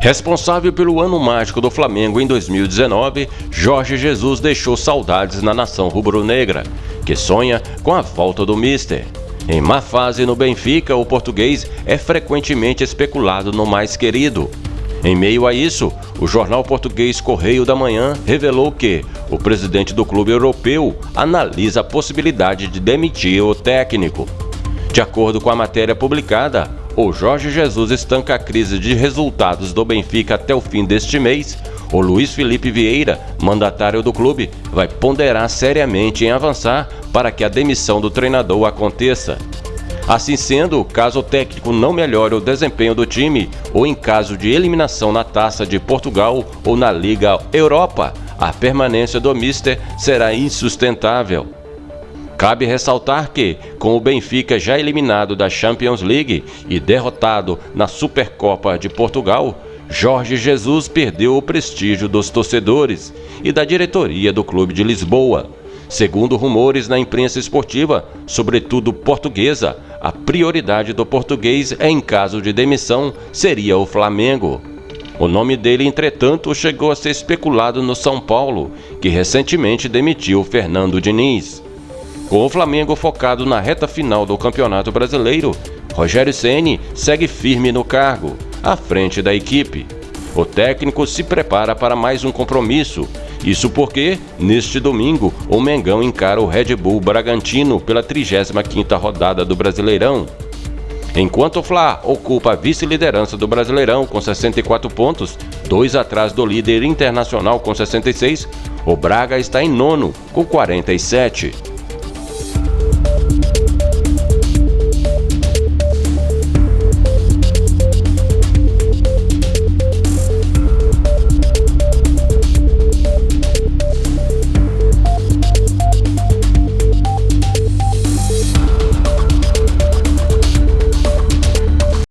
Responsável pelo ano mágico do Flamengo em 2019, Jorge Jesus deixou saudades na nação rubro-negra, que sonha com a volta do Mister. Em má fase no Benfica, o português é frequentemente especulado no mais querido. Em meio a isso, o jornal português Correio da Manhã revelou que o presidente do clube europeu analisa a possibilidade de demitir o técnico. De acordo com a matéria publicada, o Jorge Jesus estanca a crise de resultados do Benfica até o fim deste mês, o Luiz Felipe Vieira, mandatário do clube, vai ponderar seriamente em avançar para que a demissão do treinador aconteça. Assim sendo, caso o técnico não melhore o desempenho do time, ou em caso de eliminação na Taça de Portugal ou na Liga Europa, a permanência do Mister será insustentável. Cabe ressaltar que, com o Benfica já eliminado da Champions League e derrotado na Supercopa de Portugal, Jorge Jesus perdeu o prestígio dos torcedores e da diretoria do Clube de Lisboa. Segundo rumores na imprensa esportiva, sobretudo portuguesa, a prioridade do português em caso de demissão seria o Flamengo. O nome dele, entretanto, chegou a ser especulado no São Paulo, que recentemente demitiu Fernando Diniz. Com o Flamengo focado na reta final do Campeonato Brasileiro, Rogério Ceni segue firme no cargo, à frente da equipe. O técnico se prepara para mais um compromisso. Isso porque, neste domingo, o Mengão encara o Red Bull Bragantino pela 35ª rodada do Brasileirão. Enquanto o Fla ocupa a vice-liderança do Brasileirão com 64 pontos, dois atrás do líder internacional com 66, o Braga está em nono com 47.